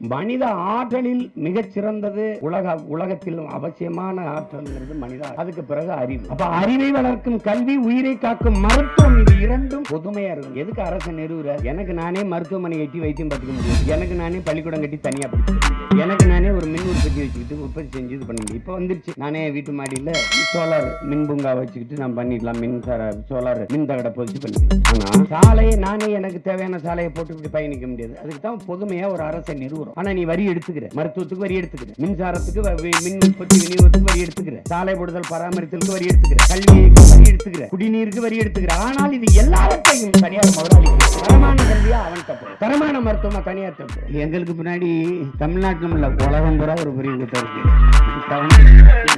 மனித ஆற்றலில் மிகச் சிறந்தது உலக உலகத்தில் அவசியமான ஆற்றல்ங்கிறது மனித அதுக்கு பிறகு அறிவு. அப்ப அறிவை வளர்க்கும் கல்வி உயிரை காக்கும் மருத்துவம் இது இரண்டும் பொதுமையா இருக்கும் எதுக்கு அரசு நிறுவுற எனக்கு நானே மருத்துவமனை கட்டி வைத்தியம் பார்த்துக்க முடியும். எனக்கு நானே பள்ளிக்கூடம் கட்டி தனியா படிச்சுக்க எனக்கு நானே ஒரு மின் உற்பத்தி வச்சுக்கிட்டு உற்பத்தி செஞ்சு இது பண்ண முடியும் வந்துருச்சு. நானே வீட்டு மாடியில் சோலார் மின் பூங்கா வச்சுக்கிட்டு நான் பண்ணிடலாம். மின்சார சோலார் மின் தகடை பொதிச்சு பண்ணிக்கலாம். சாலையை நானே எனக்கு தேவையான சாலையை போட்டுக்கிட்டு பயணிக்க முடியாது. அதுக்கு தான் பொதுமையாக ஒரு அரசை நிறுவனம் ஆனா நீ வரி எடுத்துக்கிற. மருத்துவத்துக்கு வரி எடுத்துக்கிற. மின்சாரத்துக்கு வ- மின் உற்பத்தி விநியோகத்துக்கு வரி எடுத்துக்கிற. சாலை போடுதல் பராமரித்தலுக்கு வரி எடுத்துக்கிற. கல்விக்கு வரி எடுத்துக்கிற. குடிநீருக்கு வரி எடுத்துக்கிற. ஆனால் இது எல்லாவற்றையும் தனியார் முதலாளி தப்பு தரமான மருத்துவமா தனியார் தப்பு எங்களுக்கு பின்னாடி தமிழ்நாட்டிலும் இல்ல உலகம் பூரா ஒரு பெரிய இருக்கு.